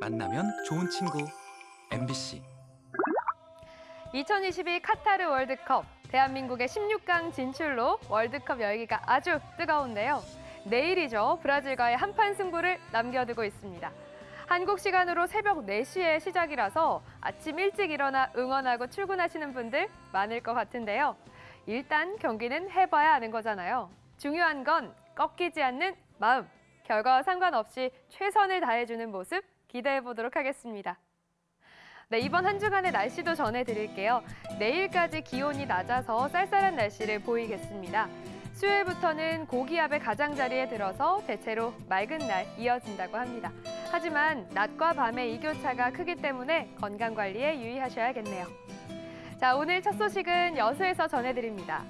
만나면 좋은 친구 MBC 2022 카타르 월드컵 대한민국의 16강 진출로 월드컵 열기가 아주 뜨거운데요. 내일이죠. 브라질과의 한판 승부를 남겨두고 있습니다. 한국 시간으로 새벽 4시에 시작이라서 아침 일찍 일어나 응원하고 출근하시는 분들 많을 것 같은데요. 일단 경기는 해봐야 아는 거잖아요. 중요한 건 꺾이지 않는 마음. 결과와 상관없이 최선을 다해주는 모습 기대해 보도록 하겠습니다. 네, 이번 한 주간의 날씨도 전해드릴게요. 내일까지 기온이 낮아서 쌀쌀한 날씨를 보이겠습니다. 수요일부터는 고기압의 가장자리에 들어서 대체로 맑은 날 이어진다고 합니다. 하지만 낮과 밤의 일교차가 크기 때문에 건강관리에 유의하셔야겠네요. 자, 오늘 첫 소식은 여수에서 전해드립니다.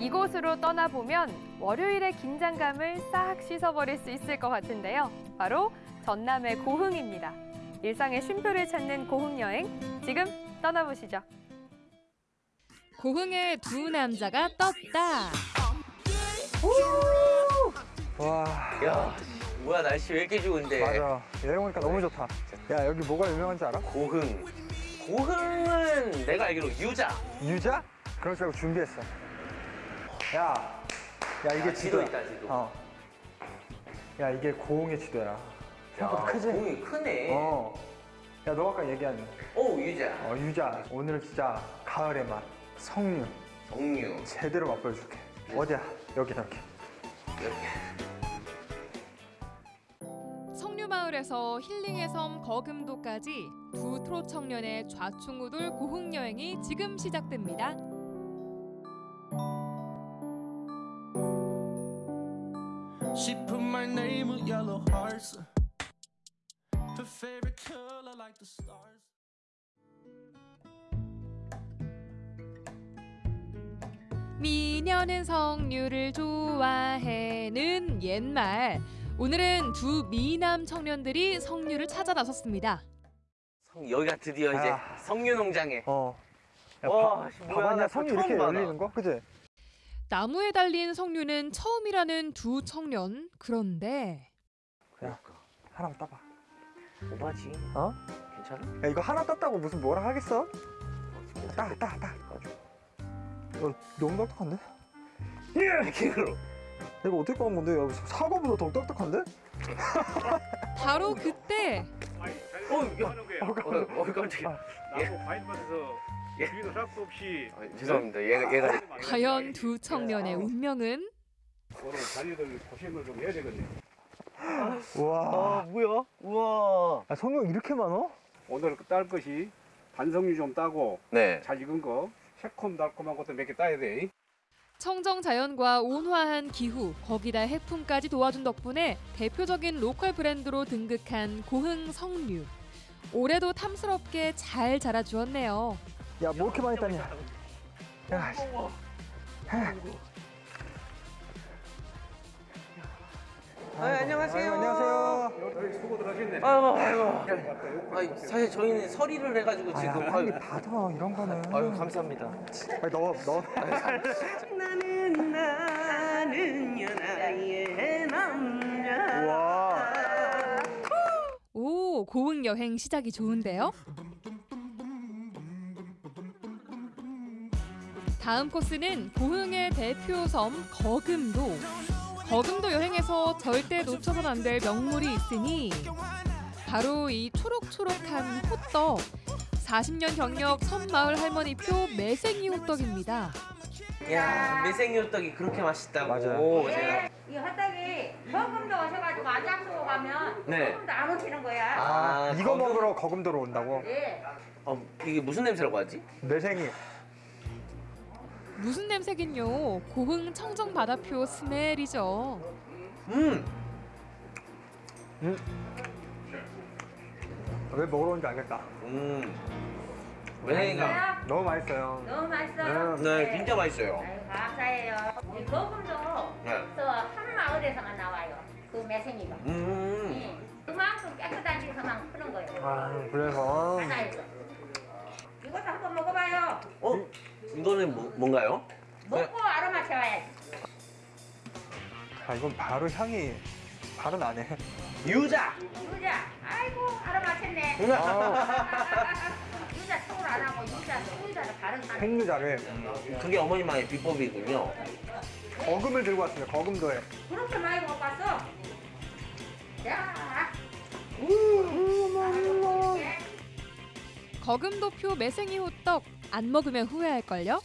이곳으로 떠나보면 월요일의 긴장감을 싹 씻어버릴 수 있을 것 같은데요. 바로 전남의 고흥입니다. 일상의 쉼표를 찾는 고흥 여행 지금 떠나보시죠. 고흥의 두 남자가 떴다. 와 야, 뭐야 날씨 왜 이렇게 좋은데? 맞아 여행 오니까 너무 좋다 야 여기 뭐가 유명한지 알아? 고흥. 고흥은 내가 알기로 유자. 유자? 줄 알고 준비했어 야, 야 이게 야, 지도 지도야 있다, 지도. 어. 야 이게 고흥의 지도야 생각보다 크지? 고흥이 크네. 어. 야 너 아까 얘기한 오, 유자. 어, 유자 오늘은 진짜 가을의 맛 석류 정류. 제대로 맛보여줄게 어디야? 여기 여기 성류마을에서 힐링의 섬 거금도까지 두 트롯 청년의 좌충우돌 고흥 여행이 지금 시작됩니다. She put my name with yellow hearts. Favorite color like the stars. 미녀는 성류를 좋아해는 옛말. 오늘은 두 미남 청년들이 성류를 찾아 나섰습니다. 성, 여기가 드디어 이제 아. 성류 농장에. 어. 야, 와, 봐- 씨, 뭐야, 봐봤냐 나 성이 처음 이렇게 봐, 나. 열리는 거? 그지? 나무에 달린 성류는 처음이라는 두 청년. 그런데 그러니까. 하나만 따봐 오바지. 어? 괜찮아? 야 이거 하나 땄다고 무슨 뭐라 하겠어? 따, 따, 따. 어, 너무 딱딱한데? 이렇게로. 이거 어떻게 꺼는 건데? 야, 사과보다 더 딱딱한데? 바로 그때 어, 야. 어, 어, 깜짝이야. 나무 과일밭에서 예. 주위도 싹도 없이 아, 죄송합니다. 얘가 얘가 과연 두 청년의 운명은 오늘 자리들 고생을 좀 해야 되겠네. 우와. 아, 뭐야? 우와. 아, 성형 이렇게 많어? 오늘 딸 것이 반성류 좀 따고 네. 잘 익은 거 새콤달콤한 것도 몇 개 따야 돼. 청정 자연과 온화한 기후, 거기다 해풍까지 도와준 덕분에 대표적인 로컬 브랜드로 등극한 고흥 성류. 올해도 탐스럽게 잘 자라주었네요. 야, 뭐 이렇게 많이 땄냐? 야, 씨. 아, 안녕하세요. 아유, 안녕하세요. 여기 수고들 하셨네. 아이고, 아이고. 아니, 사실 저희는 서리를 해가지고 아, 지금. 야, 빨리 받아, 이런 거는. 아유, 감사합니다. 아니, 넣어, 넣어. 나는 나는 연하의 남자. 우와. 오, 고흥 여행 시작이 좋은데요? 다음 코스는 고흥의 대표 섬 거금도. 거금도 여행에서 절대 놓쳐선 안 될 명물이 있으니 바로 이 초록초록한 호떡. 40년 경력 섬마을 할머니표 매생이 호떡입니다. 야, 매생이 호떡이 그렇게 맛있다고. 맞아요. 제가. 이 헛떡이 거금도 오셔가지고 안장수고 가면 네. 거금도 안 오시는 거야. 아, 이거 거금- 먹으러 거금도로 온다고? 예. 어, 이게 무슨 냄새라고 하지? 매생이. 무슨 냄새긴요? 고흥 청정 바다표 스멜이죠. 음, 왜 먹으러 온지 알겠다. 음. 매생이가. 너무 맛있어요. 너무 맛있어요. 네. 네, 진짜 맛있어요. 아유, 감사해요. 이 거금도 네. 저한 마을에서만 나와요. 그 매생이가. 음. 예. 그만큼 깨끗한 데서만 크는 거예요. 아, 그래서. 바다에서. 이것도 한번 먹어봐요. 어? 이거는 뭐, 뭔가요? 먹고 아로마 채워야지. 아, 이건 바로 향이 발은 안 해. 유자. 유자. 아이고 알아맞혔네. 유자 서울 안 하고 유자 소유자를 바른 사람. 생유자를 그게 어머니만의 비법이군요. 거금을 들고 왔습니다. 거금도에. 그렇게 많이 못 봤어. 야. 거금도표 매생이 호떡 안 먹으면 후회할걸요?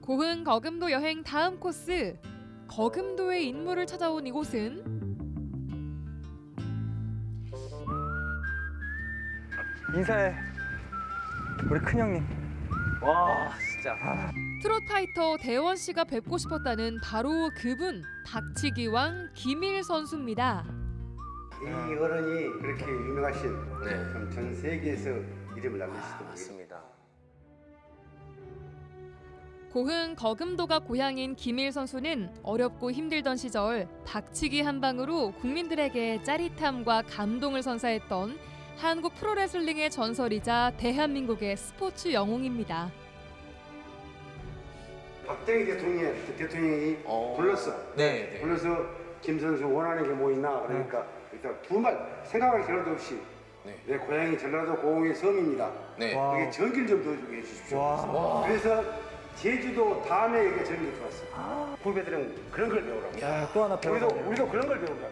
고흥 거금도 여행 다음 코스 거금도의 인물을 찾아온 이곳은 인사해. 우리 큰형님. 와 진짜. 트롯 파이터 대원 씨가 뵙고 싶었다는 바로 그분 박치기왕 김일 선수입니다. 이 어른이 그렇게 유명하신 네. 그럼 전 세계에서 이름을 남기시던 분이 맞습니다. 고흥 거금도가 고향인 김일 선수는 어렵고 힘들던 시절 박치기 한 방으로 국민들에게 짜릿함과 감동을 선사했던 한국 프로레슬링의 전설이자 대한민국의 스포츠 영웅입니다. 박정희 대통령 대통령이 어. 불렀어. 네. 네. 불러서 김 선수 원하는 게 뭐 있나 그러니까 일단 두말 생각할 필요도 없이 네. 내 고향이 전라도 고흥의 섬입니다. 네. 와. 여기 전기를 좀 넣어주게 해주십시오. 와. 그래서 제주도 다음에 여기 전기 들어왔어. 후배들은 그런 걸 배우라고. 야, 또 하나 배워. 우리도 우리도 그런 걸 배우라고.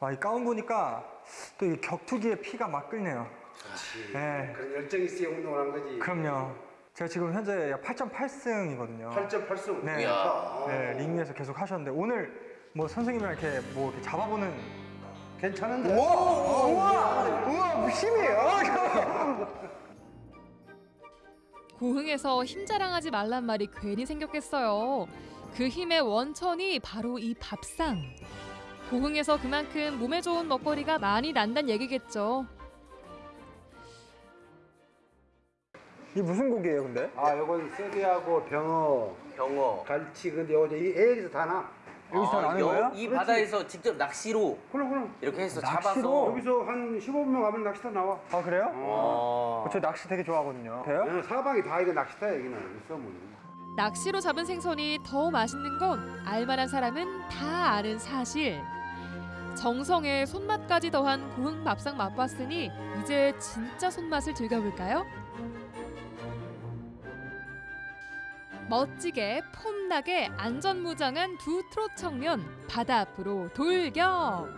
아, 이 가운 보니까 또 이 격투기에 피가 막 끓네요. 네. 그런 열정이 있어야 운동을 한 거지. 그럼요. 제가 지금 현재 8.8승이거든요. 8.8수. 네. 이야. 네, 링 위에서 계속 하셨는데 오늘 뭐 선생님이랑 이렇게 뭐 이렇게 잡아보는 괜찮은데? 우와! 우와! 우와! 힘이에요! 고흥에서 힘 자랑하지 말란 말이 괜히 생겼겠어요. 그 힘의 원천이 바로 이 밥상. 고흥에서 그만큼 몸에 좋은 먹거리가 많이 난다는 얘기겠죠. 이 무슨 고기예요, 근데? 아, 요건 쇠비하고 병어, 병어. 갈치, 근데 요이 애기서 다 나. 여기서 다 나는 여- 거예요? 이 바다에서 직접 낚시로 그럼, 그럼. 이렇게 해서 낚시로? 잡아서. 여기서 한 15분 가면 낚시터 나와. 아, 그래요? 어. 저 낚시 되게 좋아하거든요. 돼요? 어, 사방이 다 이거 낚시터야, 여기는. 이 섬은. 낚시로 잡은 생선이 더 맛있는 건 알만한 사람은 다 아는 사실. 정성에 손맛까지 더한 고흥 밥상 맛봤으니 이제 진짜 손맛을 즐겨볼까요? 멋지게 폼나게 안전무장한 두 트롯 청년 바다 앞으로 돌격!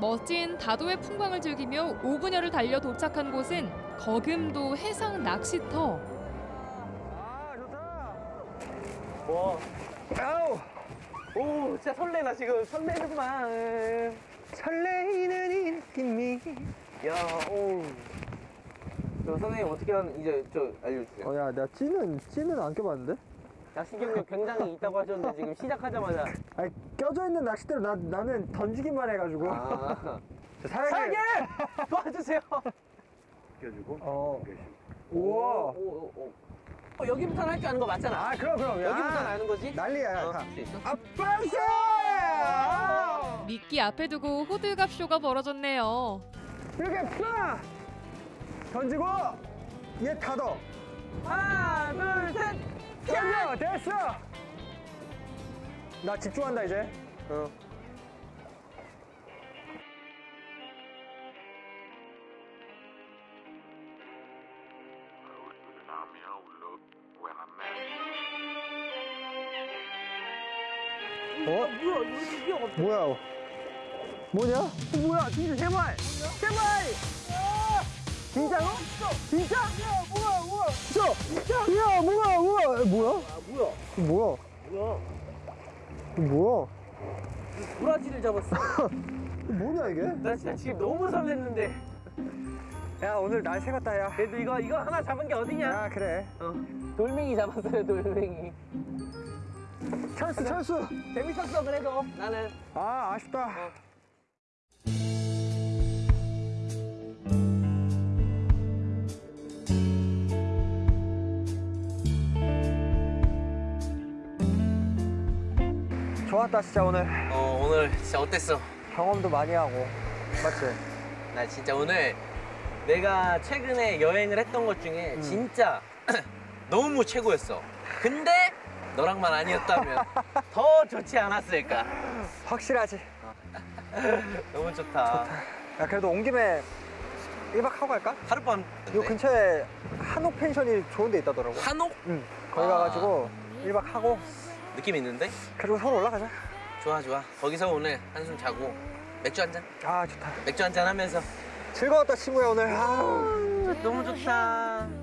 멋진 다도의 풍광을 즐기며 5분여를 달려 도착한 곳은 거금도 해상 낚시터. 아, 좋다! 와. 아우! 오, 진짜 설레나 지금 설레는구만. 설레이는 힘이. 야, 오. 저 선생님 어떻게 하는 이제 저 알려주세요. 어, 야, 나 찌는, 찌는 안 껴봤는데? 낚시 경력 굉장히 있다고 하셨는데 지금 시작하자마자 아니, 껴져 있는 낚싯대로 나, 나는 던지기만 해가지고. 아, 사장님! 사장님 도와주세요. 껴주고. 어. 껴주고. 우와! 오, 오, 오. 어, 여기부터 할 줄 아는 거 맞잖아. 아, 그럼, 그럼. 야. 여기부터 아는 거지? 난리야, 어, 다. 할수 있어? 아빠세! 미끼 앞에 두고 호들갑 쇼가 벌어졌네요. 이렇게 풀어! 던지고, 얘 닫어. 하나, 둘, 셋. 던져! 됐어! 나 집중한다, 이제. 어. 어? 뭐야? 뭐냐? 어, 뭐야? 진짜 제발! 제발! 진짜로? 진짜? 야, 뭐야, 뭐야? 진짜? 진짜? 야, 뭐야, 뭐야? 뭐야? 아, 뭐야? 뭐야? 뭐야? 뭐야? 도라지를 잡았어. 뭐냐 이게? 나 진짜 지금 너무 설렜는데. 야 오늘 날 새겼다 야. 그래도 이거 이거 하나 잡은 게 어디냐? 야 그래. 어. 돌멩이 잡았어요, 돌멩이. 찬스 찬스. 재밌었어 그래도 나는. 아 아쉽다. 좋았다 진짜 오늘 어 오늘 진짜 어땠어? 경험도 많이 하고 맞지? 나 진짜 오늘 내가 최근에 여행을 했던 것 중에 음. 진짜 너무 최고였어. 근데 너랑만 아니었다면 더 좋지 않았을까? 확실하지 너무 좋다. 야 그래도 온 김에 1박 하고 갈까? 하룻밤. 요 근처에 한옥 펜션이 좋은 데 있다더라고 한옥 응 거기 아. 가가지고 1박 하고 느낌 있는데? 그리고 서울 올라가자 좋아 좋아. 거기서 오늘 한숨 자고 맥주 한 잔. 아 좋다 맥주 한잔 하면서 즐거웠다 친구야 오늘 아우. 너무 좋다.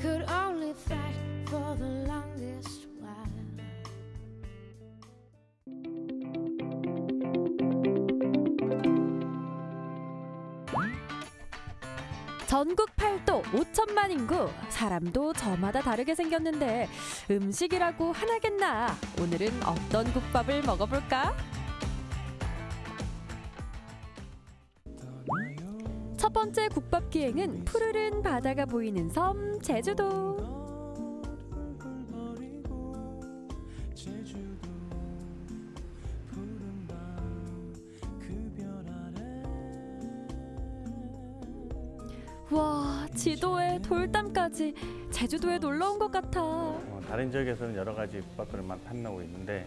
Could only fight for the longest while. 전국 팔도 5천만 인구 사람도 저마다 다르게 생겼는데 음식이라고 하나겠나 오늘은 어떤 국밥을 먹어볼까? 첫 번째 국밥 기행은 푸르른 바다가 보이는 섬 제주도 와 지도에 돌담까지 제주도에 놀러 온 것 같아 어, 다른 지역에서는 여러 가지 국밥들만 판매하고 있는데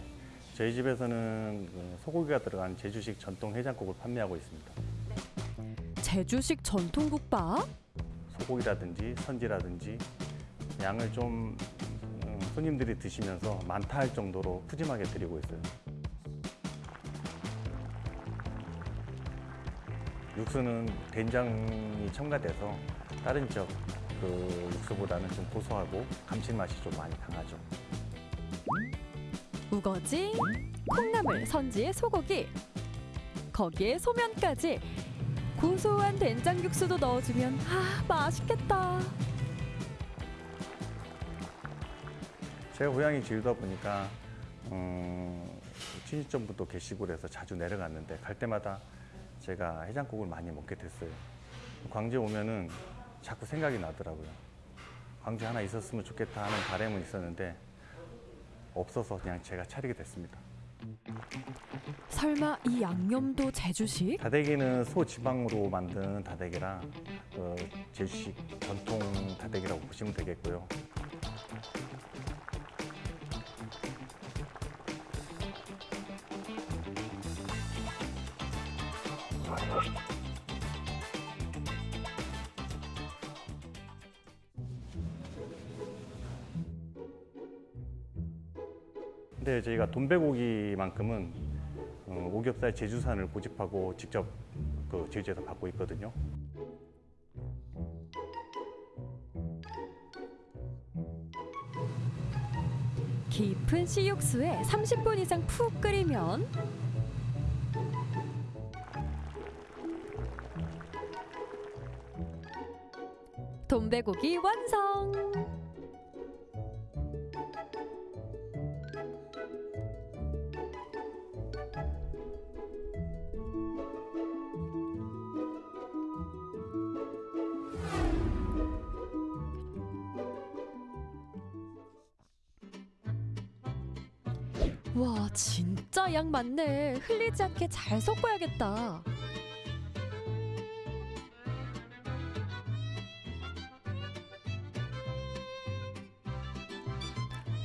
저희 집에서는 그 소고기가 들어간 제주식 전통 해장국을 판매하고 있습니다. 제주식 전통 국밥 소고기라든지 선지라든지 양을 좀 음, 손님들이 드시면서 많다 할 정도로 푸짐하게 드리고 있어요. 육수는 된장이 첨가돼서 다른 지역 그 육수보다는 좀 고소하고 감칠맛이 좀 많이 강하죠. 우거지, 콩나물, 선지에 소고기, 거기에 소면까지 고소한 된장 육수도 넣어주면 아 맛있겠다. 제가 고향이 제주다 보니까 음, 친지점부터 계시고 해서 자주 내려갔는데 갈 때마다 제가 해장국을 많이 먹게 됐어요. 광주에 오면은 자꾸 생각이 나더라고요. 광주 하나 있었으면 좋겠다 하는 바람은 있었는데 없어서 그냥 제가 차리게 됐습니다. 설마 이 양념도 제주식? 다대기는 소지방으로 만든 다대기라 어, 제주식 전통 다대기라고 보시면 되겠고요. 저희가 돈배고기만큼은 어, 오겹살 제주산을 고집하고 직접 그 제주에서 받고 있거든요. 깊은 씨육수에 30분 이상 푹 끓이면 돈배고기 완성! 와 진짜 양 많네. 흘리지 않게 잘 섞어야겠다.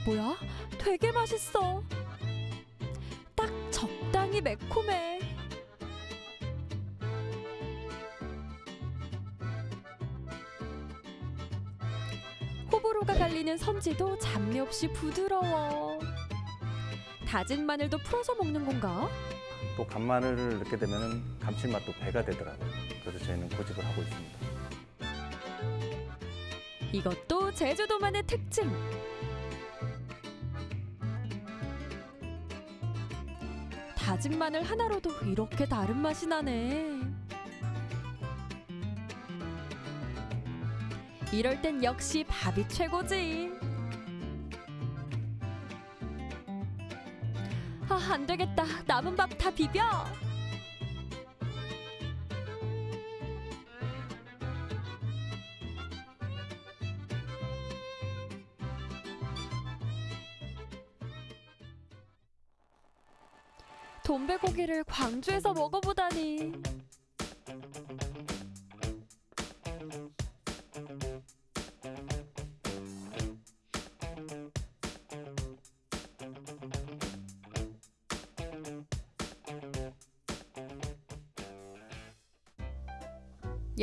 뭐야? 되게 맛있어. 딱 적당히 매콤해. 호불호가 갈리는 선지도 잡내 없이 부드러워 다진 마늘도 풀어서 먹는 건가? 또 간마늘을 넣게 되면 감칠맛도 배가 되더라고요. 그래서 저희는 고집을 하고 있습니다. 이것도 제주도만의 특징. 다진 마늘 하나로도 이렇게 다른 맛이 나네. 이럴 땐 역시 밥이 최고지. 안 되겠다. 남은 밥 다 비벼. 돈베고기를 광주에서 먹어보다니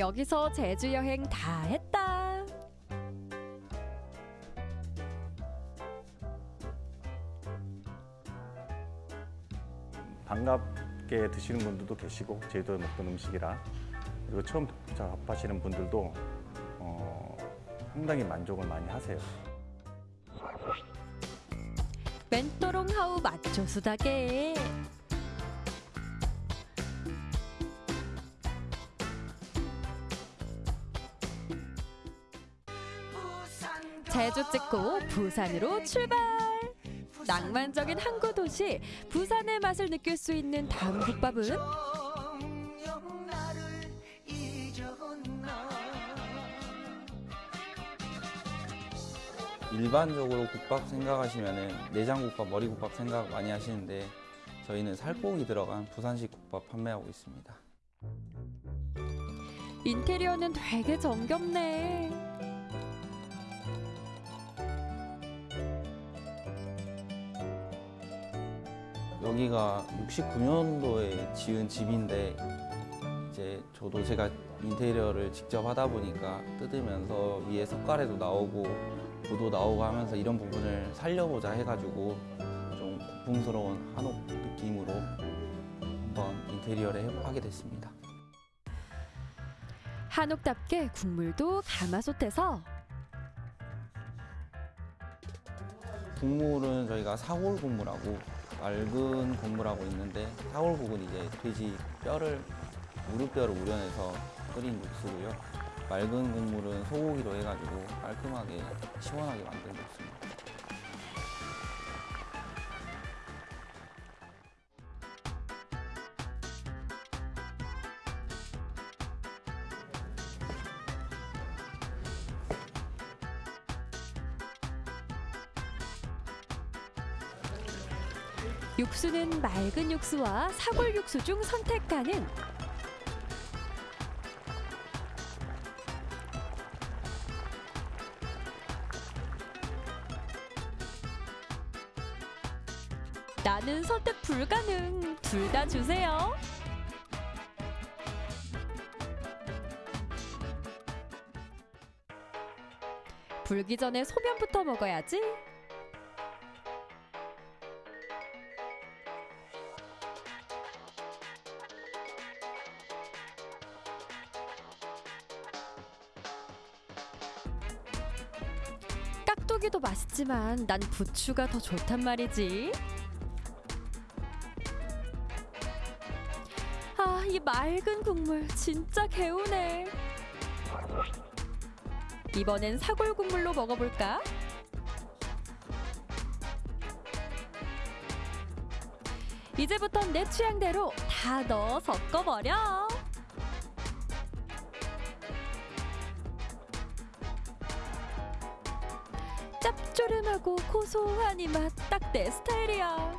여기서 제주 여행 다 했다. 반갑게 드시는 분들도 계시고 제주도에 먹던 음식이라 그리고 처음 접하시는 분들도 어, 상당히 만족을 많이 하세요. 멘토롱 하우 마초 수다게. 제주 찍고 부산으로 출발. 낭만적인 항구 도시 부산의 맛을 느낄 수 있는 다음 국밥은 일반적으로 국밥 생각하시면은 내장국밥, 머리국밥 생각 많이 하시는데 저희는 살코기 들어간 부산식 국밥 판매하고 있습니다. 인테리어는 되게 정겹네. 여기가 69년도에 지은 집인데 이제 저도 제가 인테리어를 직접 하다 보니까 뜯으면서 위에 석가래도 나오고 구도 나오고 하면서 이런 부분을 살려보자 해가지고 좀 고풍스러운 한옥 느낌으로 한번 인테리어를 해- 하게 됐습니다. 한옥답게 국물도 가마솥에서 국물은 저희가 사골 국물하고 맑은 국물하고 있는데 사골 국은 이제 돼지 뼈를 무릎뼈를 우려내서 끓인 육수고요. 맑은 국물은 소고기로 해가지고 깔끔하게 시원하게 만든 육수입니다. 맑은 육수와 사골 육수 중 선택 가능. 나는 선택 불가능. 둘 다 주세요. 불기 전에 소면부터 먹어야지. 맛있지만 난 부추가 더 좋단 말이지. 아, 이 맑은 국물 진짜 개운해. 이번엔 사골 국물로 먹어볼까? 이제부턴 내 취향대로 다 넣어 섞어버려. 짭조름하고 고소한 이 맛 딱 내 스타일이야.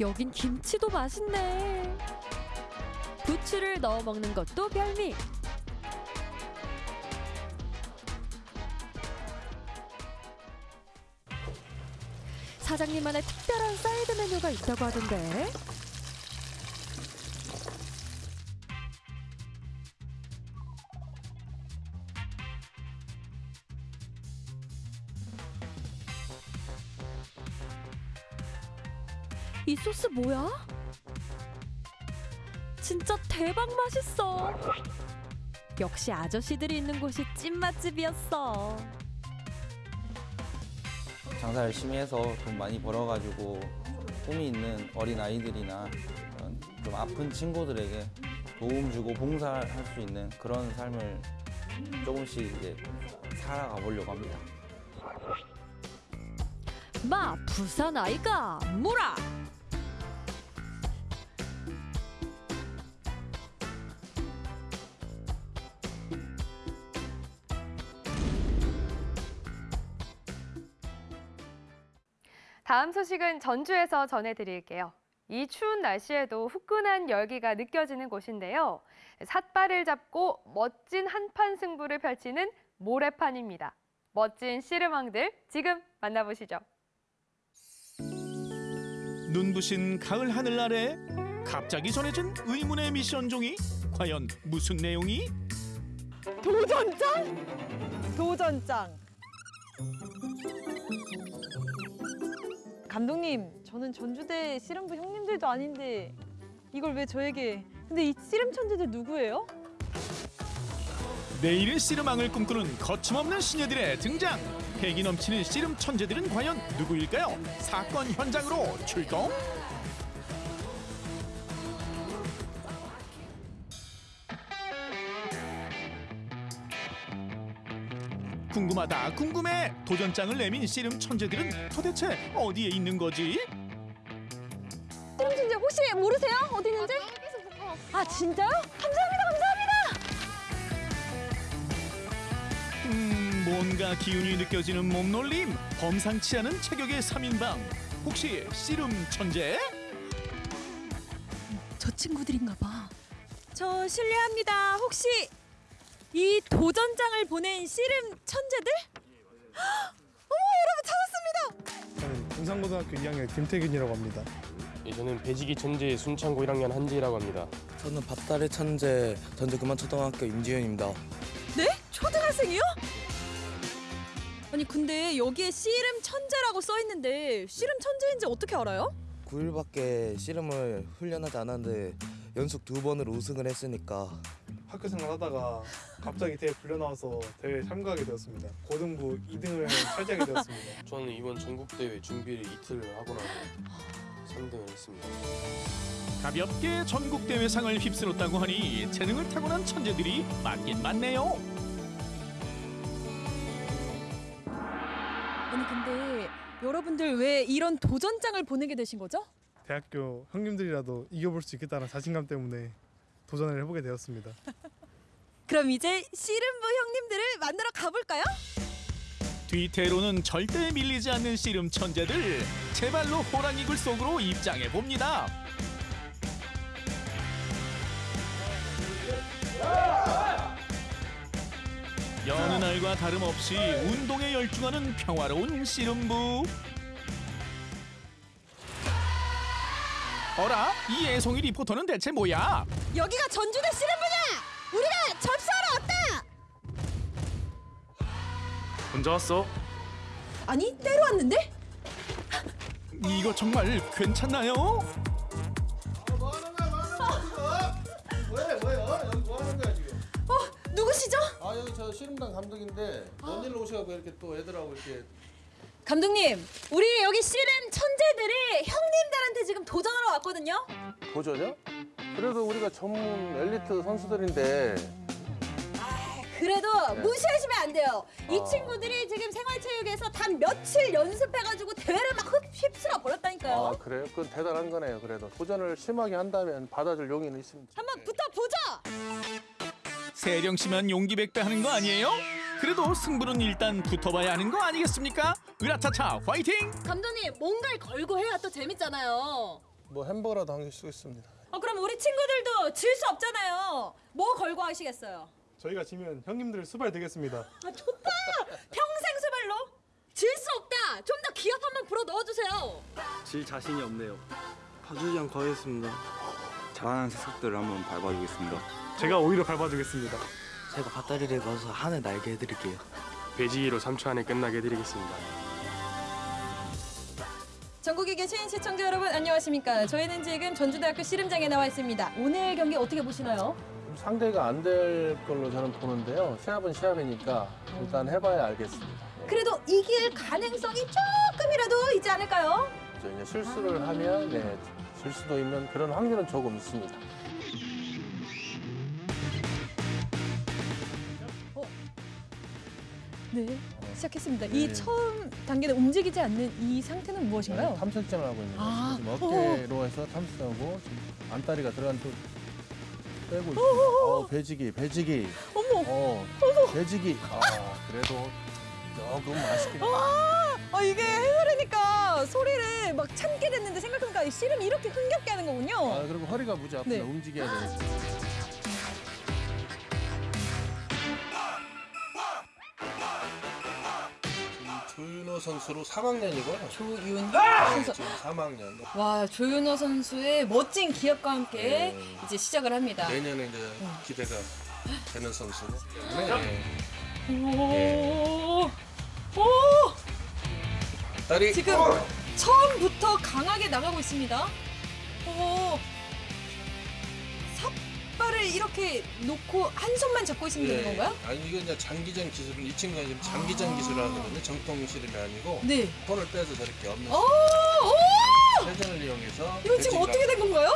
여긴 김치도 맛있네. 부추를 넣어 먹는 것도 별미. 사장님만의 특별한 사이드 메뉴가 있다고 하던데. 소스 뭐야? 진짜 대박 맛있어. 역시 아저씨들이 있는 곳이 찐맛집이었어. 장사 열심히 해서 돈 많이 벌어가지고 꿈이 있는 어린 아이들이나 좀 아픈 친구들에게 도움 주고 봉사할 수 있는 그런 삶을 조금씩 이제 살아가 보려고 합니다. 마 부산 아이가 무라. 다음 소식은 전주에서 전해드릴게요. 이 추운 날씨에도 후끈한 열기가 느껴지는 곳인데요. 삿발을 잡고 멋진 한판 승부를 펼치는 모래판입니다. 멋진 씨름왕들 지금 만나보시죠. 눈부신 가을 하늘 아래 갑자기 전해진 의문의 미션 종이 과연 무슨 내용이? 도전장? 도전장. 감독님, 저는 전주대 씨름부 형님들도 아닌데 이걸 왜 저에게? 근데 이 씨름 천재들 누구예요? 내일의 씨름왕을 꿈꾸는 거침없는 시녀들의 등장 패기 넘치는 씨름 천재들은 과연 누구일까요? 사건 현장으로 출동 궁금하다 궁금해 도전장을 내민 씨름 천재들은 도대체 어디에 있는 거지? 씨름 천재 혹시 모르세요? 어디 있는지? 아 진짜요? 감사합니다, 감사합니다. 음, 뭔가 기운이 느껴지는 몸놀림 범상치 않은 체격의 3인방 혹시 씨름 천재? 저 친구들인가 봐. 저 실례합니다. 혹시 이 도전장을 보낸 씨름 천재들? 어머 여러분 찾았습니다. 저는 군산고등학교 2학년 김태균이라고 합니다. 예, 저는 배지기 천재 순창고 1학년 한지희라고 합니다. 저는 밥다리 천재 전주 금안초등학교 임지윤입니다. 네? 초등학생이요? 아니 근데 여기에 씨름 천재라고 써 있는데 씨름 천재인지 어떻게 알아요? 9일밖에 씨름을 훈련하지 않았는데 연속 두 번을 우승을 했으니까 학교 생활하다가 갑자기 대회 불려 나와서 대회에 참가하게 되었습니다. 고등부 2등을 차지하게 되었습니다. 저는 이번 전국 대회 준비를 이틀 하고 나서 3등을 했습니다. 가볍게 전국 대회상을 휩쓸었다고 하니 재능을 타고난 천재들이 많긴 많네요 아니 근데 여러분들 왜 이런 도전장을 보내게 되신 거죠? 대학교 형님들이라도 이겨볼 수 있겠다는 자신감 때문에 도전을 해보게 되었습니다. 그럼 이제 씨름부 형님들을 만나러 가볼까요? 뒤태로는 절대 밀리지 않는 씨름 천재들 제발로 호랑이 굴 속으로 입장해 봅니다 여느 날과 다름없이 운동에 열중하는 평화로운 씨름부 어라? 이 애송이 리포터는 대체 뭐야? 여기가 전주대 씨름부냐? 우리가 접수하러 왔다! 혼자 왔어? 아니 때로 왔는데? 이거 정말 괜찮나요? 뭐야 뭐야 여기 뭐 하는 거야 지금? 어 누구시죠? 아 여기 저 씨름단 감독인데 뭔 일로 오셔갖고 이렇게 또 애들하고 이렇게 감독님 우리 여기 씨름 천재들이 형님들한테 지금 도전하러 왔거든요 도전이요? 그래도 우리가 전문 엘리트 선수들인데 그래도 네. 무시하시면 안 돼요 이 아. 친구들이 지금 생활체육에서 단 며칠 연습해가지고 대회를 막 흡- 휩쓸어 버렸다니까요 아 그래요? 그건 대단한 거네요 그래도 도전을 심하게 한다면 받아줄 용의는 있습니다 한번 붙어보자 세령 씨만 용기 백배 하는 거 아니에요? 그래도 승부는 일단 붙어봐야 하는 거 아니겠습니까? 으라차차 화이팅! 감독님 뭔가를 걸고 해야 또 재밌잖아요 뭐 햄버거라도 한개 쓰겠습니다 어, 그럼 우리 친구들도 질 수 없잖아요 뭐 걸고 하시겠어요? 저희가 지면 형님들 수발 되겠습니다. 아 좋다 평생 수발로 질 수 없다 좀 더 기합 한번 불어 넣어주세요 질 자신이 없네요. 봐주지 않고 하겠습니다. 잘하는 새싹들을 한번 밟아주겠습니다. 제가 오히려 밟아주겠습니다. 제가 밭다리를 가서 하늘 날게 해드릴게요. 배지기로 3초 안에 끝나게 해드리겠습니다. 전국에 계신 시청자 여러분 안녕하십니까 저희는 지금 전주대학교 씨름장에 나와 있습니다 오늘 경기 어떻게 보시나요? 상대가 안 될 걸로 저는 보는데요 시합은 시합이니까 일단 해봐야 알겠습니다 그래도 이길 가능성이 조금이라도 있지 않을까요? 저 이제 실수를 하면 네, 질 수도 있는 그런 확률은 조금 있습니다 네 시작했습니다 네. 이 처음 단계는 움직이지 않는 이 상태는 무엇인가요? 네, 탐색전을 하고 있는 거예요. 아, 지금 어. 어깨로 해서 탐색하고 지금 안다리가 들어간 또 빼고 있습니다. 어허허. 어, 배지기, 배지기. 어머, 어, 어머. 배지기. 아, 그래도 조금 맛있게. 아, 아, 이게 해설이니까 제가 소리를 막 참게 됐는데 생각해보니까 이 씨름 이렇게 흥겹게 하는 거군요. 아, 그리고 허리가 무지 아프다. 네. 움직여야 돼. 조윤호 선수로 3학년이고요. 조윤호 선수. 선수. 지금 3학년. 와 조윤호 선수의 멋진 기합과 함께 네. 이제 시작을 합니다. 내년에 이제 기대가 되는 선수고. 네. 오. 오. 다리. 지금 어! 처음부터 강하게 나가고 있습니다. 오. 삿발을 이렇게 놓고 한 손만 잡고 있으면 되는 건가요? 예. 아니 이거 이제 장기전 기술은 이 친구가 지금 장기전 기술을 하거든요. 정통 씨름이 아니고 네. 손을 빼서 저렇게 없는 오! 오! 회전을 이용해서 이거 지금 어떻게 된 건가요?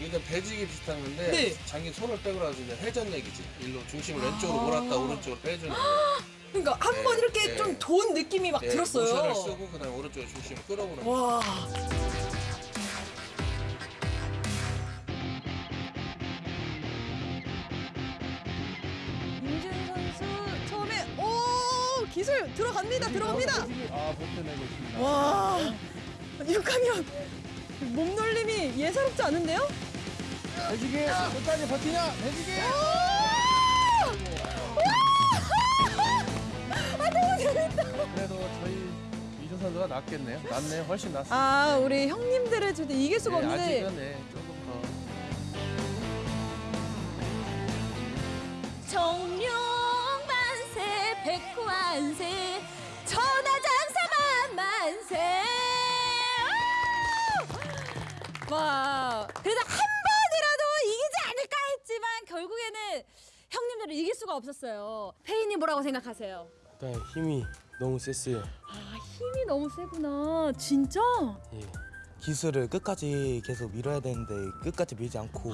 이게 배지기 비슷한 건데 네. 장기 손을 빼고 나서 이제 회전 얘기지. 일로 중심을 아. 왼쪽으로 몰았다 오른쪽으로 빼주는 거예요. 그러니까 한 네, 번 이렇게 네. 좀 돈 느낌이 막 예, 들었어요. 모션을 쓰고 그다음에 오른쪽으로 중심을 끌어오는 거예요. 와. 들어갑니다 들어갑니다. 아 버텨내고 있습니다. 와 6학년 몸놀림이 예사롭지 않은데요? 배지기 끝까지 버티냐? 배지기. 아 너무 재밌다. 그래도 저희 이준 선수가 낫겠네요. 낫네요. 훨씬 낫습니다. 아 우리 형님들을 절대 이길 수가 네, 없는데 아직은 네, 조 수가 없었어요. 페이님 뭐라고 생각하세요? 일단 힘이 너무 셌어요. 아 힘이 너무 세구나. 진짜? 예. 기술을 끝까지 계속 밀어야 되는데 끝까지 밀지 않고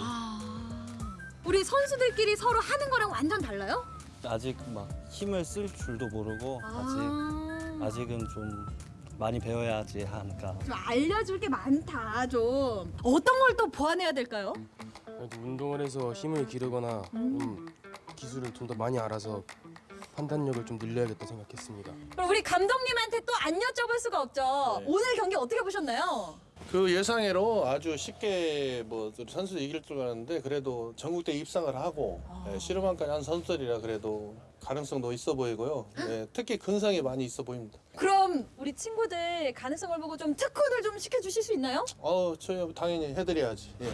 우리 선수들끼리 서로 하는 거랑 완전 달라요? 아직 막 힘을 쓸 줄도 모르고 아. 아직 아직은 좀 많이 배워야지 하니까 좀 알려줄 게 많다 좀. 어떤 걸 또 보완해야 될까요? 운동을 해서 힘을 기르거나 좀 기술을 좀 더 많이 알아서 판단력을 좀 늘려야겠다 생각했습니다. 그럼 우리 감독님한테 또 안 여쭤볼 수가 없죠. 네. 오늘 경기 어떻게 보셨나요? 그 예상외로 아주 쉽게 뭐 선수 이길 줄 알았는데 그래도 전국대 입상을 하고 예, 씨름왕까지 한 선수들이라 그래도 가능성도 있어 보이고요. 예, 특히 근성이 많이 있어 보입니다. 그럼 우리 친구들 가능성을 보고 좀 특훈을 좀 시켜주실 수 있나요? 어, 저희 당연히 해드려야지. 예.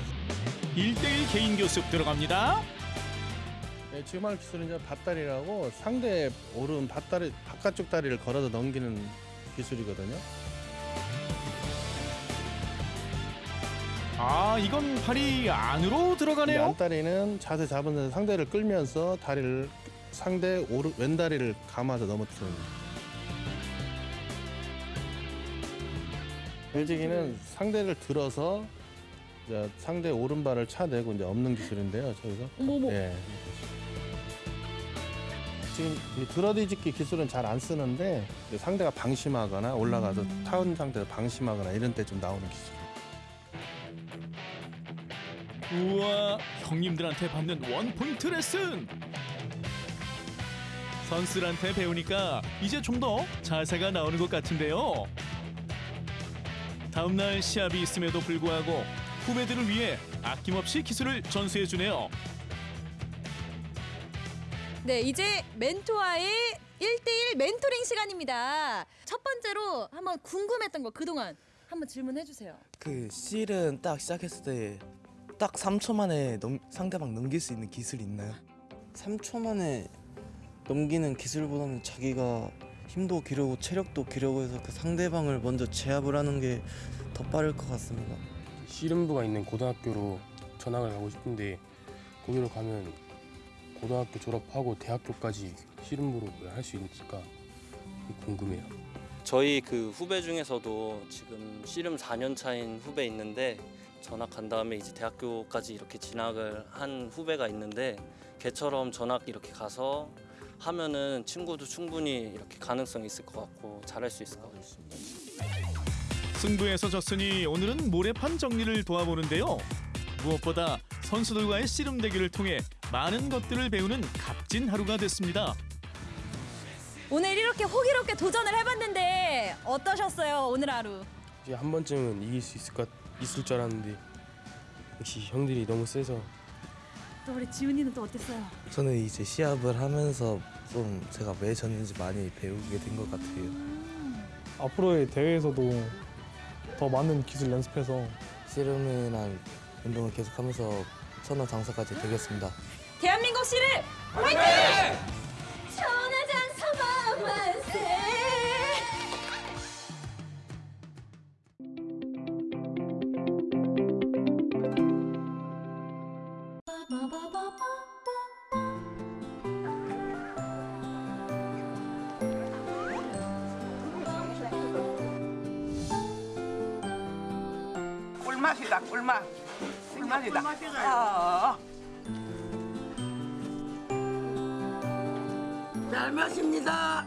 1대1 개인 교습 들어갑니다. 네, 지금 할 기술은 이제 밭다리라고 상대 오른 밭다리 바깥쪽 다리를 걸어서 넘기는 기술이거든요. 아 이건 발이 안으로 들어가네요. 안다리는 자세 잡으면서 상대를 끌면서 다리를 상대 오른 왼다리를 감아서 넘어뜨리는. 벨지기는 상대를 들어서 이제 상대 오른발을 차내고 이제 없는 기술인데요. 저희가. 어머머. 예. 지금 이 들어뒤집기 기술은 잘 안 쓰는데 상대가 방심하거나 올라가서 타운 상태에서 방심하거나 이런 때 좀 나오는 기술. 우와 형님들한테 받는 원포인트 레슨. 선수들한테 배우니까 이제 좀 더 자세가 나오는 것 같은데요. 다음 날 시합이 있음에도 불구하고 후배들을 위해 아낌없이 기술을 전수해 주네요. 네, 이제 멘토와의 1대1 멘토링 시간입니다. 첫 번째로 한번 궁금했던 거 그동안 한번 질문해 주세요. 그 실은 딱 시작했을 때 딱 3초 만에 넘, 상대방 넘길 수 있는 기술이 있나요? 3초 만에 넘기는 기술보다는 자기가 힘도 기르고 체력도 기르고 해서 그 상대방을 먼저 제압을 하는 게 더 빠를 것 같습니다. 씨름부가 있는 고등학교로 전학을 가고 싶은데 거기로 가면 고등학교 졸업하고 대학교까지 씨름부로 할 수 있을까 궁금해요. 저희 그 후배 중에서도 지금 씨름 4년 차인 후배 있는데 전학 간 다음에 이제 대학교까지 이렇게 진학을 한 후배가 있는데 걔처럼 전학 이렇게 가서 하면은 친구도 충분히 이렇게 가능성이 있을 것 같고 잘할 수 있을 것 같습니다. 승부에서 졌으니 오늘은 모래판 정리를 도와보는데요. 무엇보다 선수들과의 씨름 대결을 통해 많은 것들을 배우는 값진 하루가 됐습니다. 오늘 이렇게 호기롭게 도전을 해봤는데 어떠셨어요 오늘 하루? 이제 한 번쯤은 이길 수 있을 것 있을 줄 알았는데 역시 형들이 너무 세서 또 우리 지훈이는 또 어땠어요? 저는 이제 시합을 하면서 좀 제가 왜 졌는지 많이 배우게 된 것 같아요. 앞으로의 대회에서도 더 많은 기술 연습해서 씨름이나 운동을 계속하면서 선호 장사까지 되겠습니다. 대한민국 씨를 화이팅! 천하장사만 만세 꿀맛이다 꿀맛 꿀맛이다 아. 잘 마십니다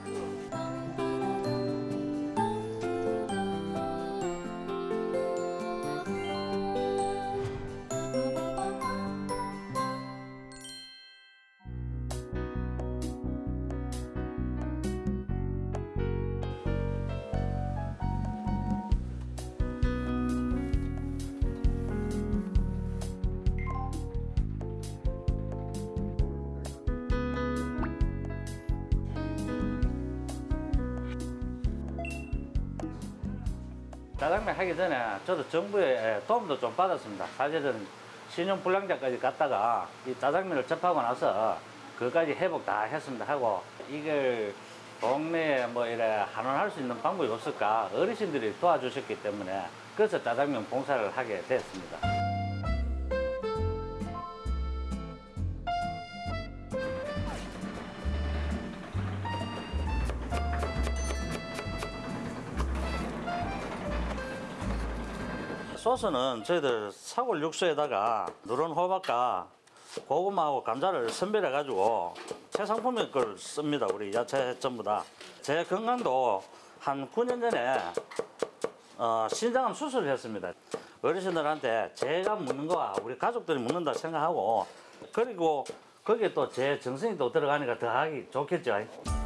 하기 전에 저도 정부의 도움도 좀 받았습니다. 사실은 신용 불량자까지 갔다가 이 짜장면을 접하고 나서 그까지 회복 다 했습니다 하고 이걸 동네에 뭐 이래 한원할 수 있는 방법이 없을까 어르신들이 도와주셨기 때문에 그래서 짜장면 봉사를 하게 됐습니다. 소스는 저희들 사골 육수에다가 누런 호박과 고구마하고 감자를 선별해 가지고 최상품의 걸 씁니다. 우리 야채 전부 다. 제 건강도 한 9년 전에 어, 신장암 수술을 했습니다. 어르신들한테 제가 먹는 거와 우리 가족들이 먹는다 생각하고 그리고 거기에 또 제 정성이 또 들어가니까 더 하기 좋겠죠.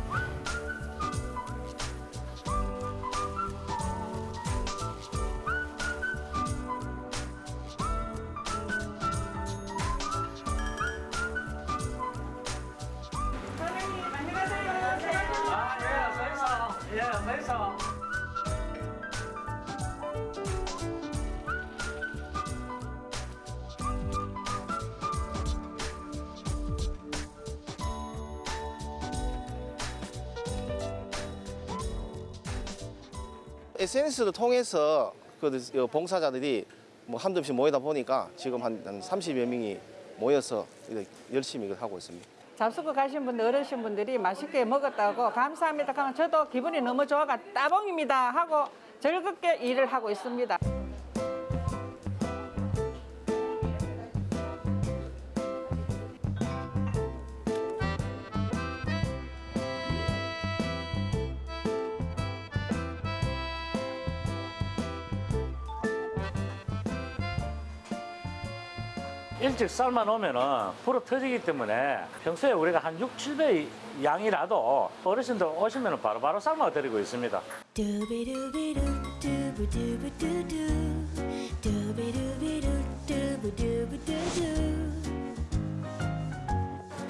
SNS를 통해서 그 봉사자들이 뭐 한두 없이 모이다 보니까 지금 한, 한 30여 명이 모여서 열심히 이걸 하고 있습니다. 잡수고 가신 분들 어르신 분들이 맛있게 먹었다고 감사합니다 하면 저도 기분이 너무 좋아가 따봉입니다 하고 즐겁게 일을 하고 있습니다. 일찍 삶아 놓으면은 불어 터지기 때문에 평소에 우리가 한 6, 7배 양이라도 어르신들 오시면 바로바로 삶아 드리고 있습니다.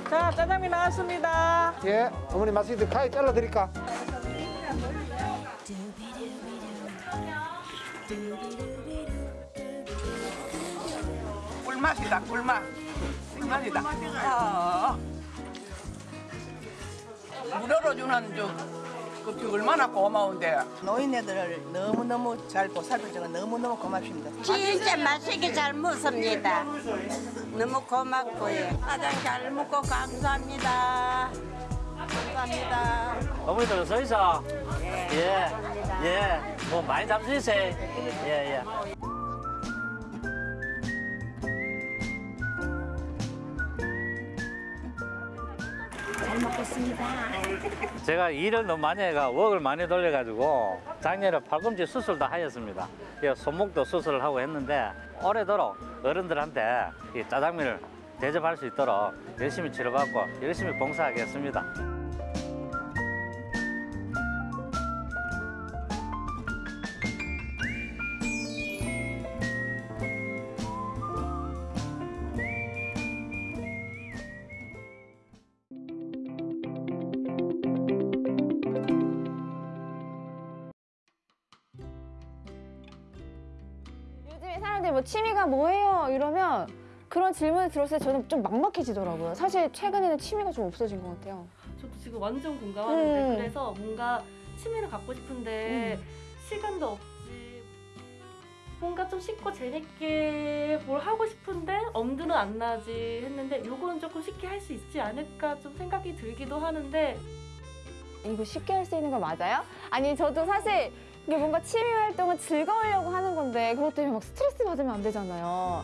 자 짜장면 나왔습니다. 예, 어머니 맛있게 가위 잘라 드릴까? 꿀맛이다 꿀맛 꿀맛이다 아. 무료로 주는 저 그게 얼마나 고마운데 노인네들을 너무너무 잘 보살펴줘서 너무너무 고맙습니다 진짜 맛있게 잘 먹습니다. 너무 고맙고요. 가장 잘 먹고 감사합니다. 감사합니다. 어머니들 서 있어. 예. 예. 뭐 많이 잡수세요. 예, 예. 잘 먹겠습니다 제가 일을 너무 많이 해가 웍을 많이 돌려가지고 작년에 팔꿈치 수술도 하였습니다. 예, 손목도 수술을 하고 했는데 올해도록 어른들한테 이 짜장면을 대접할 수 있도록 열심히 치료받고 열심히 봉사하겠습니다. 취미가 뭐예요? 이러면 그런 질문을 들었을 때 저는 좀 막막해지더라고요. 사실 최근에는 취미가 좀 없어진 것 같아요. 저도 지금 완전 공감하는데 음. 그래서 뭔가 취미를 갖고 싶은데 음. 시간도 없지 뭔가 좀 쉽고 재밌게 뭘 하고 싶은데 엄두는 안 나지 했는데 요건 조금 쉽게 할 수 있지 않을까 좀 생각이 들기도 하는데 이거 쉽게 할 수 있는 거 맞아요? 아니 저도 사실 이게 뭔가 취미 활동은 즐거우려고 하는 건데 그것 때문에 막 스트레스 받으면 안 되잖아요.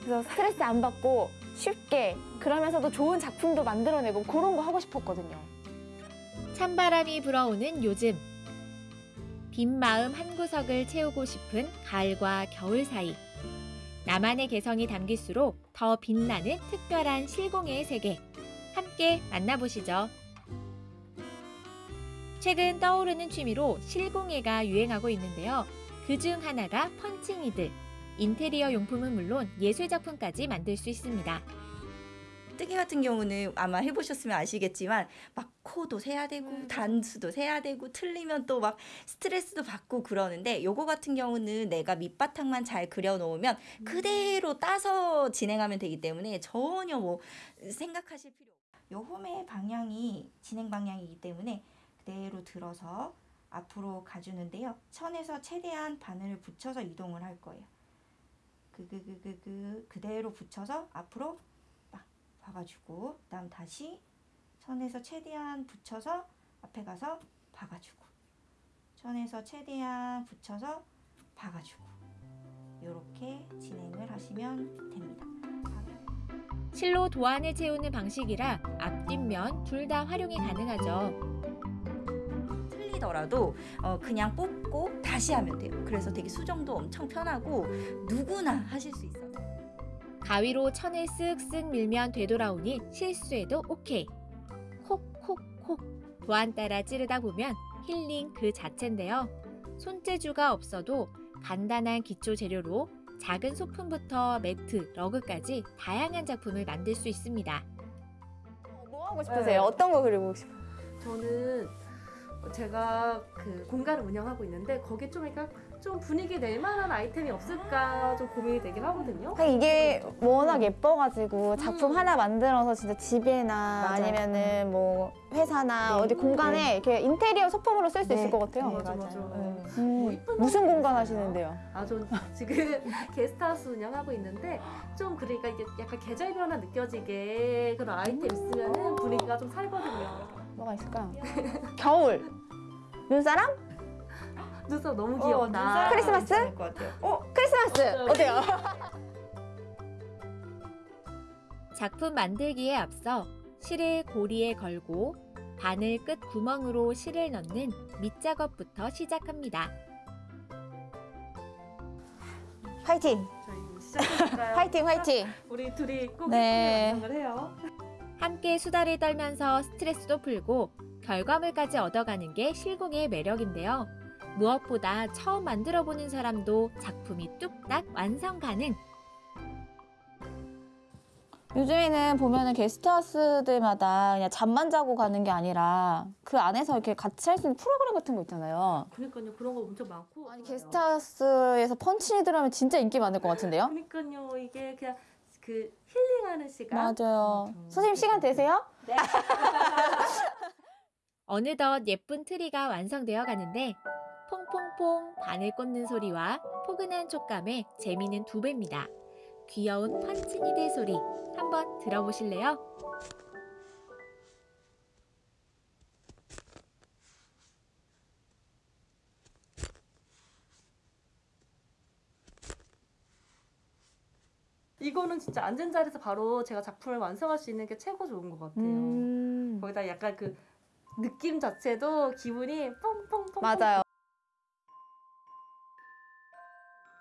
그래서 스트레스 안 받고 쉽게 그러면서도 좋은 작품도 만들어내고 그런 거 하고 싶었거든요. 찬바람이 불어오는 요즘 빈 마음 한 구석을 채우고 싶은 가을과 겨울 사이 나만의 개성이 담길수록 더 빛나는 특별한 실공예의 세계 함께 만나보시죠. 최근 떠오르는 취미로 실공예가 유행하고 있는데요. 그 중 하나가 펀칭이들. 인테리어 용품은 물론 예술 작품까지 만들 수 있습니다. 뜨개 같은 경우는 아마 해보셨으면 아시겠지만 막 코도 세야 되고 음. 단수도 세야 되고 틀리면 또 막 스트레스도 받고 그러는데 요거 같은 경우는 내가 밑바탕만 잘 그려놓으면 음. 그대로 따서 진행하면 되기 때문에 전혀 뭐 생각하실 필요 없고 요 홈의 방향이 진행 방향이기 때문에 그대로 들어서 앞으로 가주는데요. 천에서 최대한 바늘을 붙여서 이동을 할 거예요. 그그그그그 그대로 붙여서 앞으로 막 박아주고 그다음 다시 천에서 최대한 붙여서 앞에 가서 박아주고 천에서 최대한 붙여서 박아주고 이렇게 진행을 하시면 됩니다. 실로 도안을 채우는 방식이라 앞뒷면 둘 다 활용이 가능하죠. 틀리더라도 어, 그냥 뽑고 다시 하면 돼요. 그래서 되게 수정도 엄청 편하고 누구나 하실 수 있어요. 가위로 천을 쓱쓱 밀면 되돌아오니 실수해도 오케이. 콕콕콕 도안 따라 찌르다 보면 힐링 그 자체인데요. 손재주가 없어도 간단한 기초 재료로 작은 소품부터 매트, 러그까지 다양한 작품을 만들 수 있습니다. 뭐 하고 싶으세요? 어떤 거 그리고 싶어요? 저는 제가 그 공간을 운영하고 있는데 거기에 좀 그러니까 좀 분위기 낼 만한 아이템이 없을까 좀 고민이 되긴 하거든요. 이게 워낙 예뻐가지고 작품 음. 하나 만들어서 진짜 집에나 맞아요. 아니면은 뭐 회사나 네. 어디 공간에 네. 이렇게 인테리어 소품으로 쓸수 네. 있을 것 같아요. 네, 맞아, 맞아. 네. 음, 무슨 공간 하시는데요? 아, 전 지금 게스트하우스 운영하고 있는데 좀 그러니까 이게 약간 계절 변화 느껴지게 그런 아이템 있으면 분위기가 좀 살거든요. 뭐가 있을까? 겨울. 눈사람? 눈사람 너무 어, 귀엽다. 눈사람 크리스마스? 괜찮을 것 같아요. 어, 크리스마스 어때요? 작품 만들기에 앞서 실을 고리에 걸고 바늘 끝 구멍으로 실을 넣는 밑작업부터 시작합니다. 화이팅! 화이팅, 화이팅! 우리 둘이 꼭 네. 완성을 해요. 함께 수다를 떨면서 스트레스도 풀고 결과물까지 얻어가는 게 실공의 매력인데요. 무엇보다 처음 만들어보는 사람도 작품이 뚝딱 완성 가능. 요즘에는 보면은 게스트하우스들마다 그냥 잠만 자고 가는 게 아니라 그 안에서 이렇게 같이 할 수 있는 프로그램 같은 거 있잖아요. 그러니까요 그런 거 엄청 많고. 아니 게스트하우스에서 펀치니들 하면 진짜 인기 많을 것 같은데요? 그러니까요 이게 그냥 그 힐링하는 시간. 맞아요. 선생님 시간 되세요? 어느덧 예쁜 트리가 완성되어 가는데 퐁퐁퐁 바늘 꽂는 소리와 포근한 촉감에 재미는 두 배입니다. 귀여운 펀치니들 소리 한번 들어보실래요? 이거는 진짜 앉은 자리에서 바로 제가 작품을 완성할 수 있는 게 최고 좋은 것 같아요. 음. 거기다 약간 그 느낌 자체도 기분이 뻥뻥뻥. 맞아요.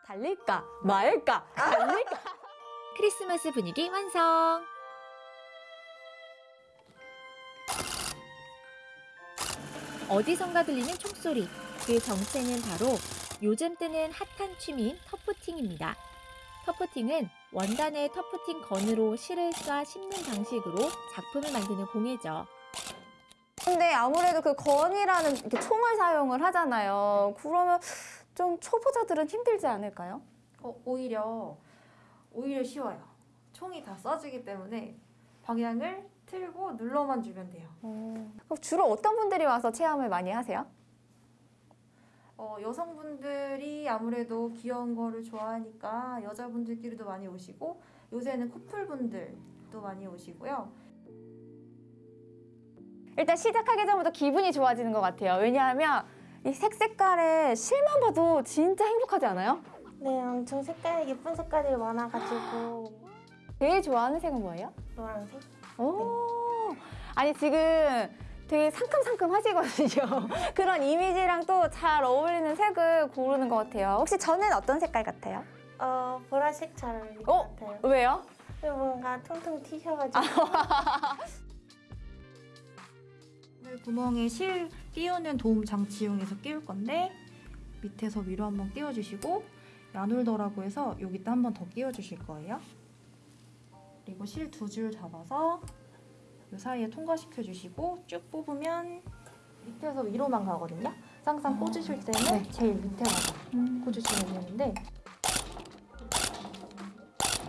달릴까 말까 달릴까 크리스마스 분위기 완성! 어디선가 들리는 총소리. 그 정체는 바로 요즘 뜨는 핫한 취미인 터프팅입니다. 터프팅은 원단의 터프팅 건으로 실을 쏴 씹는 방식으로 작품을 만드는 공예죠. 근데 아무래도 그 건이라는 이렇게 총을 사용을 하잖아요. 그러면 좀 초보자들은 힘들지 않을까요? 어, 오히려 오히려 쉬워요. 총이 다 쏴주기 때문에 방향을 틀고 눌러만 주면 돼요. 그럼 주로 어떤 분들이 와서 체험을 많이 하세요? 어, 여성분들이 아무래도 귀여운 거를 좋아하니까 여자분들끼리도 많이 오시고 요새는 커플분들도 많이 오시고요. 일단 시작하기 전부터 기분이 좋아지는 것 같아요. 왜냐하면 이 색 색깔의 실만 봐도 진짜 행복하지 않아요? 네, 엄청 색깔 예쁜 색깔이 많아가지고 제일 좋아하는 색은 뭐예요? 노란색. 오, 아니 지금 되게 상큼상큼 하시거든요. 그런 이미지랑 또 잘 어울리는 색을 고르는 것 같아요. 혹시 저는 어떤 색깔 같아요? 어, 보라색 잘 어울릴 것 어? 같아요. 왜요? 뭔가 퉁퉁 튀셔가지고. 네, 구멍에 실 끼우는 도움 장치 이용해서 끼울 건데 밑에서 위로 한번 끼워주시고 야놀더라고 해서 여기다 한번 더 끼워주실 거예요. 그리고 실 두 줄 잡아서 이 사이에 통과시켜 주시고 쭉 뽑으면 밑에서 위로만 가거든요. 항상 꽂으실 때는 제일 밑에다가 꽂으시면 되는데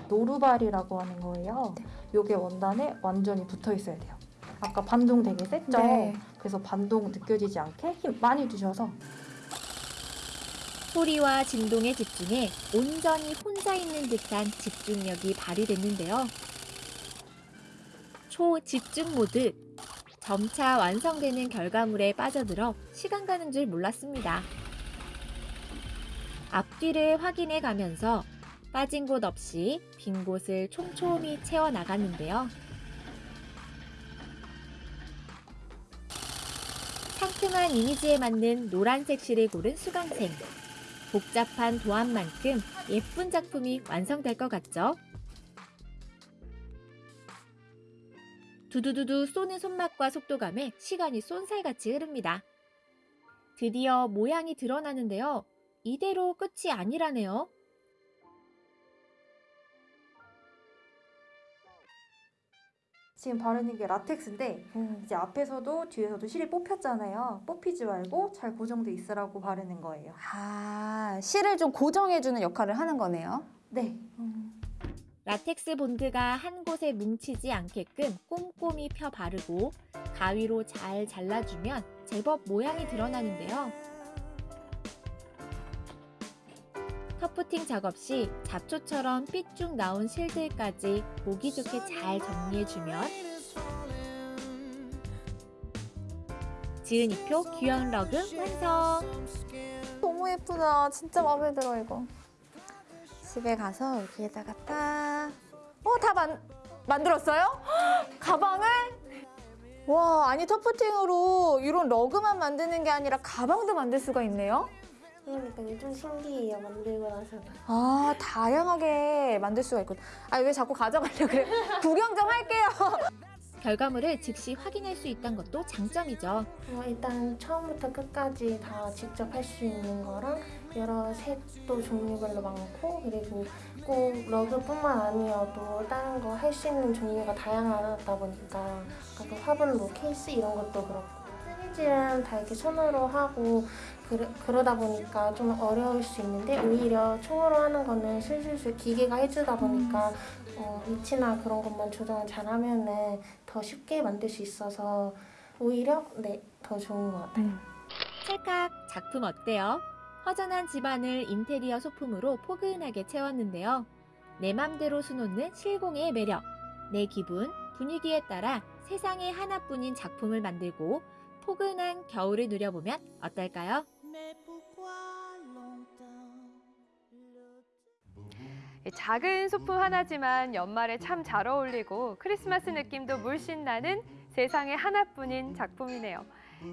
노루발이라고 하는 거예요. 요게 원단에 완전히 붙어 있어야 돼요. 아까 반동 되게 셌죠? 네. 그래서 반동 느껴지지 않게 힘 많이 주셔서 소리와 진동에 집중해 온전히 혼자 있는 듯한 집중력이 발휘됐는데요. 초집중 모드. 점차 완성되는 결과물에 빠져들어 시간 가는 줄 몰랐습니다. 앞뒤를 확인해 가면서 빠진 곳 없이 빈 곳을 촘촘히 채워 나갔는데요. 상큼한 이미지에 맞는 노란색 실을 고른 수강생. 복잡한 도안만큼 예쁜 작품이 완성될 것 같죠? 두두두두 쏘는 손맛과 속도감에 시간이 쏜살같이 흐릅니다. 드디어 모양이 드러나는데요. 이대로 끝이 아니라네요. 지금 바르는 게 라텍스인데 이제 앞에서도 뒤에서도 실이 뽑혔잖아요. 뽑히지 말고 잘 고정돼 있으라고 바르는 거예요. 아, 실을 좀 고정해주는 역할을 하는 거네요. 네. 라텍스 본드가 한 곳에 뭉치지 않게끔 꼼꼼히 펴 바르고 가위로 잘 잘라주면 제법 모양이 드러나는데요. 터프팅 작업 시 잡초처럼 삐쭉 나온 실들까지 보기 좋게 잘 정리해주면 지은 이표 귀여운 러그 완성! 너무 예쁘다. 진짜 마음에 들어 이거. 집에 가서 여기에다가 딱. 어, 다 만, 만들었어요? 헉, 가방을? 와, 아니 터프팅으로 이런 러그만 만드는 게 아니라 가방도 만들 수가 있네요. 그러니까 좀 신기해요 만들고 나서. 아, 다양하게 만들 수가 있군. 아, 왜 자꾸 가져가려고 그래? 구경 좀 할게요. 결과물을 즉시 확인할 수 있다는 것도 장점이죠. 어, 일단 처음부터 끝까지 다 직접 할 수 있는 거랑 여러 색도 종류별로 많고 그리고 꼭 러그뿐만 아니어도 다른 거 할 수 있는 종류가 다양하다 보니까 아까 화분 뭐 케이스 이런 것도 그렇고 뜨개질은 다 이렇게 손으로 하고 그러, 그러다 보니까 좀 어려울 수 있는데 오히려 총으로 하는 거는 슬슬슬 기계가 해주다 보니까 어, 위치나 그런 것만 조정을 잘하면 은 더 쉽게 만들 수 있어서 오히려 네 더 좋은 것 같아요. 찰칵 작품 어때요? 허전한 집안을 인테리어 소품으로 포근하게 채웠는데요. 내 맘대로 수놓는 실공의 매력. 내 기분, 분위기에 따라 세상에 하나뿐인 작품을 만들고 포근한 겨울을 누려보면 어떨까요? 작은 소품 하나지만 연말에 참 잘 어울리고 크리스마스 느낌도 물씬 나는 세상에 하나뿐인 작품이네요.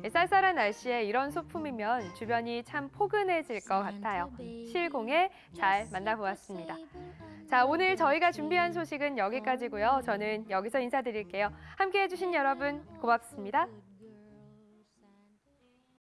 쌀쌀한 날씨에 이런 소품이면 주변이 참 포근해질 것 같아요. 실공에 잘 만나보았습니다. 자, 오늘 저희가 준비한 소식은 여기까지고요. 저는 여기서 인사드릴게요. 함께해 주신 여러분 고맙습니다.